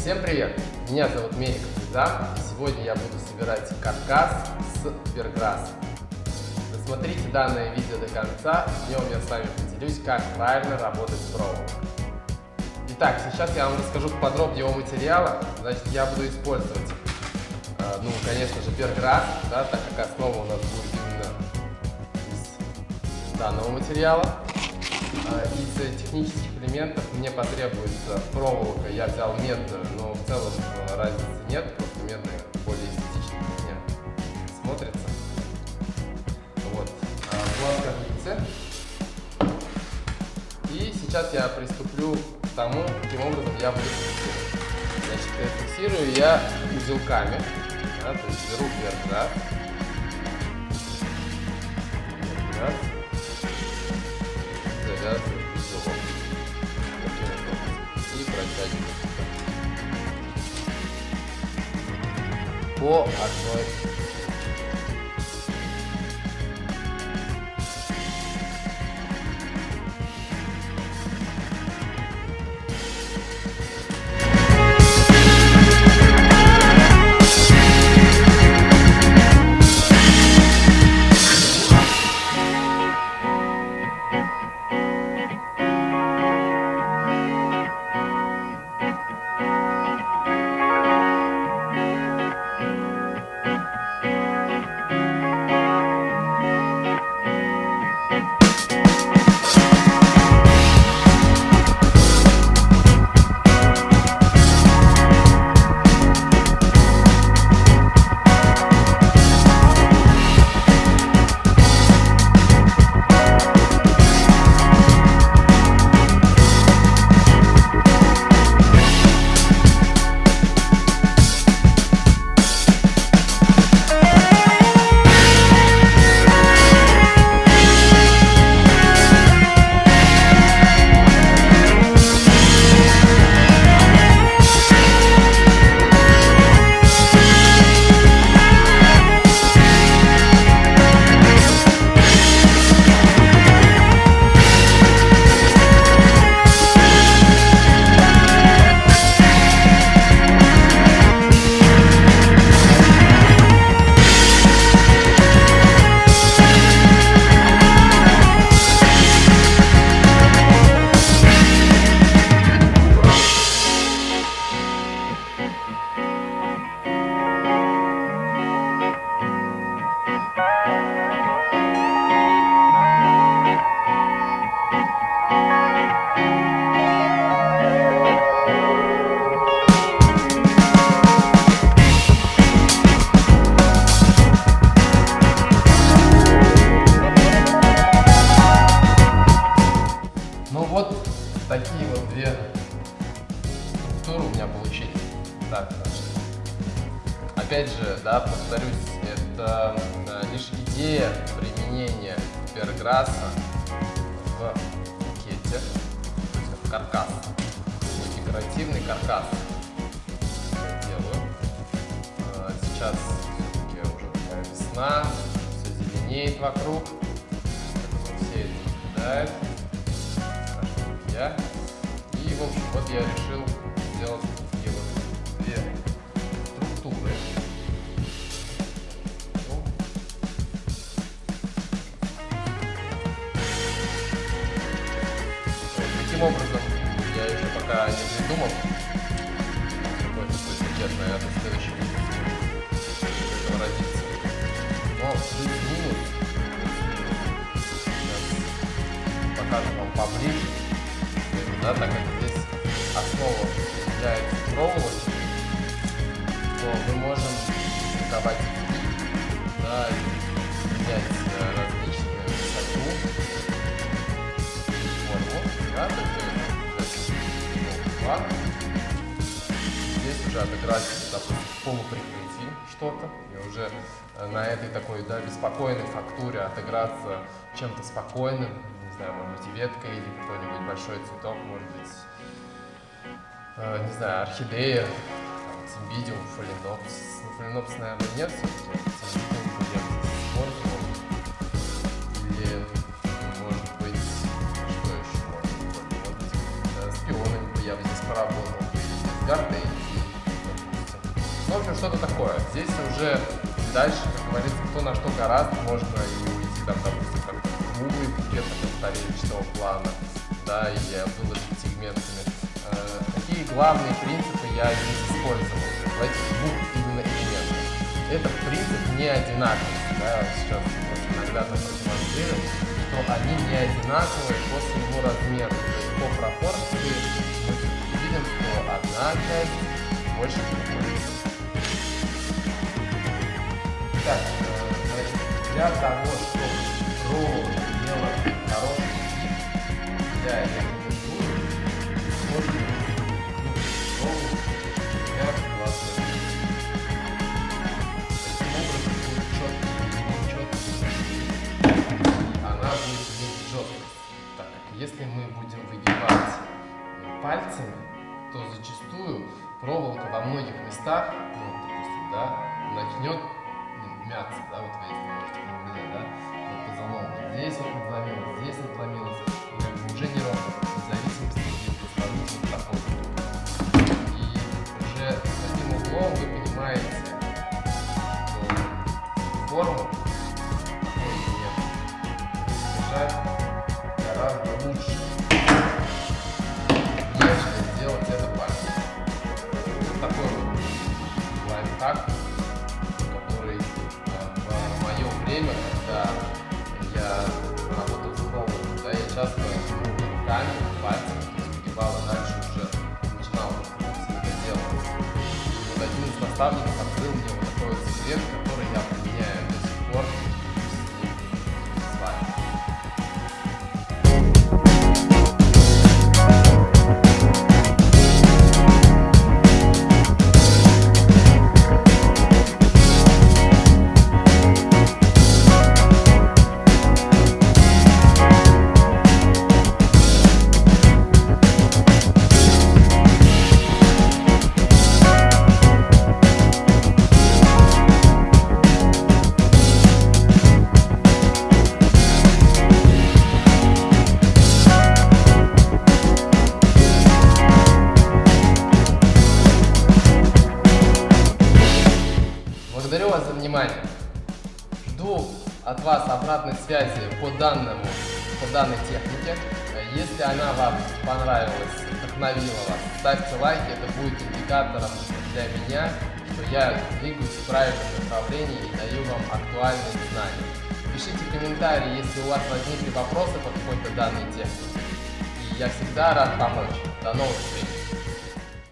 Всем привет! Меня зовут Мерик Звезда, и сегодня я буду собирать каркас с перграсса. Досмотрите данное видео до конца, в нем я с вами поделюсь, как правильно работать с проволокой. Итак, сейчас я вам расскажу подробнее о материалах. Значит, я буду использовать, э, ну, конечно же, перграсс, да, так как основа у нас будет именно из данного материала. Э, из технических элементов мне потребуется проволока. Я взял медную, но в целом э, разницы нет, просто медная более эстетично для меня смотрится. Вот. Плоскогубцы. И сейчас я приступлю к тому, каким образом я буду фиксировать. Значит, фиксирую я узелками. Да, то есть беру вверх раз. Вверх раз завязываю узелок. И протягиваю по одной получились. Так, опять же, да, повторюсь, это э, лишь идея применения перграсса в букете, то есть в каркас, декоративный каркас. Я делаю. Э, сейчас все-таки уже такая весна, все зеленеет вокруг, все это наблюдает да? И, в общем, вот я решил сделать наверное, следующий видео родится. Но плюс-минус, сейчас покажу вам поближе да, так как здесь основа является проволокой, то мы можем рисовать да, и менять э, различные высоту, форму, да, то есть план. Уже отыграть, допустим, в полуприкрытии что-то, и уже э, на этой такой, да, беспокойной фактуре отыграться чем-то спокойным, знаю, может быть, ветка или какой-нибудь большой цветок, может быть, э, не знаю, орхидея, цимбидиум, фаленопс. Ну, фаленопс, наверное, нет все-таки. Или, может быть, что еще может быть, быть, э, бы я бы здесь или с В общем, что-то такое. Здесь уже дальше, как говорится, кто на что гораздо, можно и уйти там, допустим, как круглый где-то повторенческого плана, да, или выложить сегментами. Э, какие главные принципы я здесь использовал в этих двух именно элементах? Этот принцип не одинаковый, да, сейчас наглядно продемонстрирую, что они не одинаковые по своему размеру, то есть по пропорции мы видим, что одна часть больше другой. Так, э, значит, для того, чтобы проволока имела хороший вид, я рекомендую использовать проволоку для класса. Таким образом будет четко, четко. Она будет иметь жесткость. Так как если мы будем выгибать пальцами, то зачастую проволока во многих местах, ну, допустим, да, начнет мяться, да, вот вы если можете наблюдать, да, вот позолом, вот здесь вот надломилось, здесь надломилось, и как бы уже не ровно, в зависимости от исполнительных проходов. И уже таким углом вы понимаете, что форму держать гораздо лучше, нежели сделать это пальцем. Такой лайфхак, время, когда я работал с проводом, да, я часто ну, руками, пальцами, то есть а дальше уже начинал это делать. И вот один из наставников открыл мне вот такой вот секрет, который я применяю до сих пор вас за внимание. Жду от вас обратной связи по данному, по данной технике. Если она вам понравилась, вдохновила вас, ставьте лайки, это будет индикатором для меня, что я двигаюсь в правильном направлении и даю вам актуальные знания. Пишите комментарии, если у вас возникли вопросы по какой-то данной технике. И я всегда рад помочь. До новых встреч!